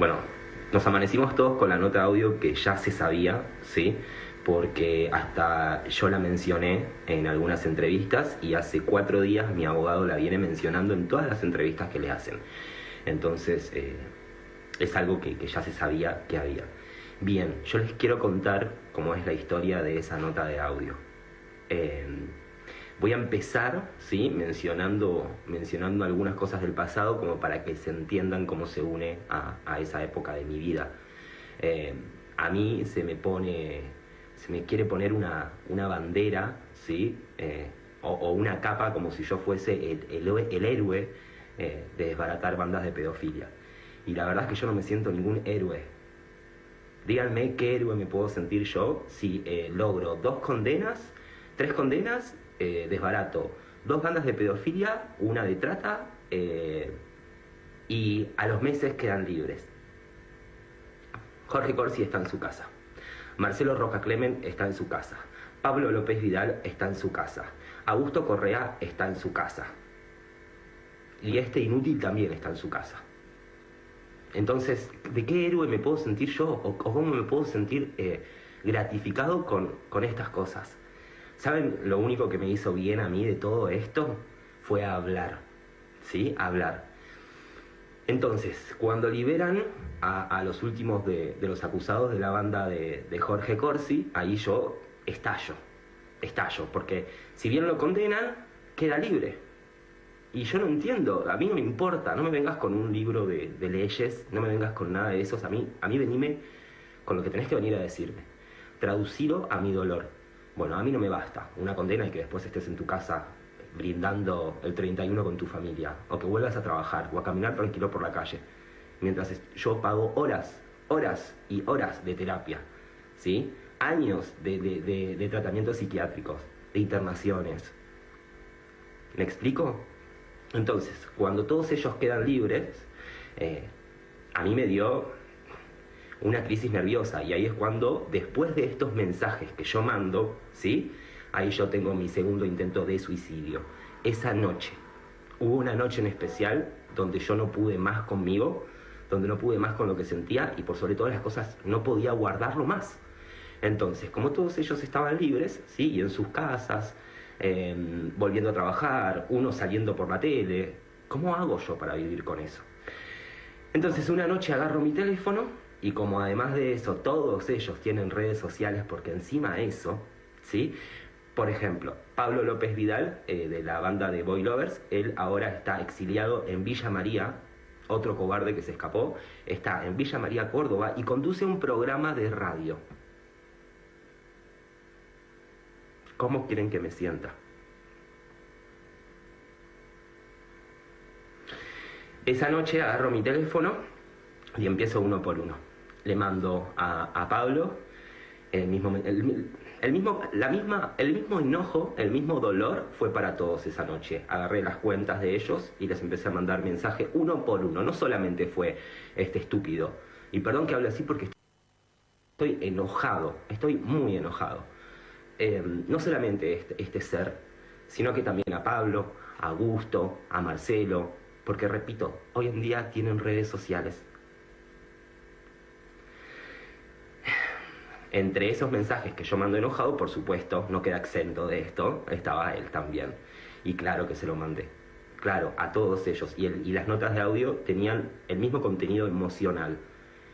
Bueno, nos amanecimos todos con la nota de audio que ya se sabía, ¿sí? Porque hasta yo la mencioné en algunas entrevistas y hace cuatro días mi abogado la viene mencionando en todas las entrevistas que le hacen. Entonces, eh, es algo que, ya se sabía que había. Bien, yo les quiero contar cómo es la historia de esa nota de audio. Eh, Voy a empezar, ¿sí? Mencionando, mencionando algunas cosas del pasado como para que se entiendan cómo se une a, esa época de mi vida. Eh, a mí se me pone, se me quiere poner una, una bandera, ¿sí? Eh, o, una capa como si yo fuese el, el, héroe eh, de desbaratar bandas de pedofilia. Y la verdad es que yo no me siento ningún héroe. Díganme qué héroe me puedo sentir yo si logro dos condenas, tres condenas eh, desbarato dos bandas de pedofilia, una de trata, eh, y a los meses quedan libres. Jorge Corsi está en su casa. Marcelo Roca Clemen está en su casa. Pablo López Vidal está en su casa. Augusto Correa está en su casa. Y este inútil también está en su casa. Entonces, ¿de qué héroe me puedo sentir yo o, cómo me puedo sentir eh, gratificado con, con estas cosas? ¿Saben lo único que me hizo bien a mí de todo esto? Fue hablar, ¿sí? Hablar. Entonces, cuando liberan a, los últimos de, los acusados de la banda de, Jorge Corsi, ahí yo estallo, estallo, porque si bien lo condenan, queda libre. Y yo no entiendo, a mí no me importa, no me vengas con un libro de, leyes, no me vengas con nada de esos, a mí, a mí venime con lo que tenés que venir a decirme. Traducirlo a mi dolor. Bueno, a mí no me basta una condena y que después estés en tu casa brindando el 31 con tu familia, o que vuelvas a trabajar, o a caminar tranquilo por la calle, mientras yo pago horas, horas y horas de terapia, ¿sí? Años de, tratamientos psiquiátricos, de internaciones. ¿Me explico? Entonces, cuando todos ellos quedan libres, eh, a mí me dio una crisis nerviosa y ahí es cuando, después de estos mensajes que yo mando, ¿sí? Ahí yo tengo mi segundo intento de suicidio. Esa noche, hubo una noche en especial donde yo no pude más conmigo, donde no pude más con lo que sentía y por sobre todas las cosas no podía guardarlo más. Entonces, como todos ellos estaban libres, ¿sí? Y en sus casas, em, volviendo a trabajar, uno saliendo por la tele, ¿cómo hago yo para vivir con eso? Entonces, una noche agarro mi teléfono y como además de eso todos ellos tienen redes sociales porque encima eso, ¿sí? Por ejemplo, Pablo López Vidal, eh, de la banda de Boy Lovers, él ahora está exiliado en Villa María, otro cobarde que se escapó, está en Villa María, Córdoba, y conduce un programa de radio. ¿Cómo quieren que me sienta? Esa noche agarro mi teléfono y empiezo uno por uno le mando a, Pablo el mismo, el, mismo, la misma, el mismo enojo, el mismo dolor fue para todos esa noche. Agarré las cuentas de ellos y les empecé a mandar mensaje uno por uno. No solamente fue este estúpido. Y perdón que hable así porque estoy enojado, estoy muy enojado. Em, no solamente este, este ser, sino que también a Pablo, a Augusto, a Marcelo, porque repito, hoy en día tienen redes sociales Entre esos mensajes que yo mando enojado, por supuesto, no queda exento de esto, estaba él también. Y claro que se lo mandé. Claro, a todos ellos. Y, las notas de audio tenían el mismo contenido emocional.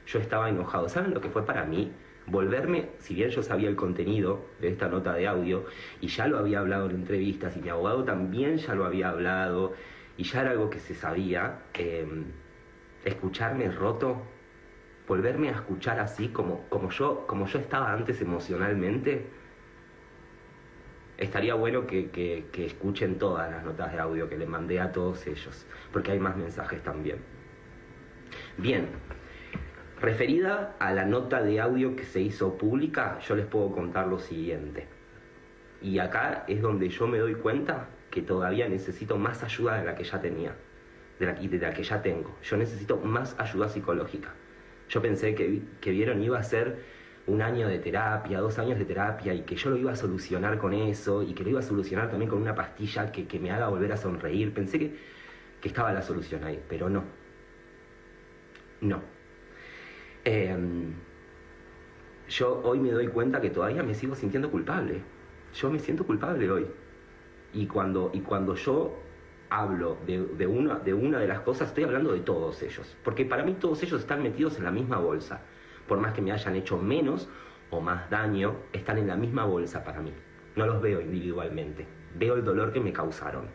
Yo estaba enojado. ¿Saben lo que fue para mí? Volverme, si bien yo sabía el contenido de esta nota de audio, y ya lo había hablado en entrevistas, y mi abogado también ya lo había hablado, y ya era algo que se sabía, em, escucharme roto volverme a escuchar así como, como, yo, como yo estaba antes emocionalmente, estaría bueno que, escuchen todas las notas de audio que le mandé a todos ellos, porque hay más mensajes también. Bien, referida a la nota de audio que se hizo pública, yo les puedo contar lo siguiente. Y acá es donde yo me doy cuenta que todavía necesito más ayuda de la que ya tenía, de la, de la que ya tengo. Yo necesito más ayuda psicológica. Yo pensé que, que vieron iba a ser un año de terapia, dos años de terapia, y que yo lo iba a solucionar con eso, y que lo iba a solucionar también con una pastilla que, me haga volver a sonreír. Pensé que, que estaba la solución ahí, pero no. No. Em, yo hoy me doy cuenta que todavía me sigo sintiendo culpable. Yo me siento culpable hoy. Y cuando, y cuando yo hablo de, una, de una de las cosas, estoy hablando de todos ellos. Porque para mí todos ellos están metidos en la misma bolsa. Por más que me hayan hecho menos o más daño, están en la misma bolsa para mí. No los veo individualmente. Veo el dolor que me causaron.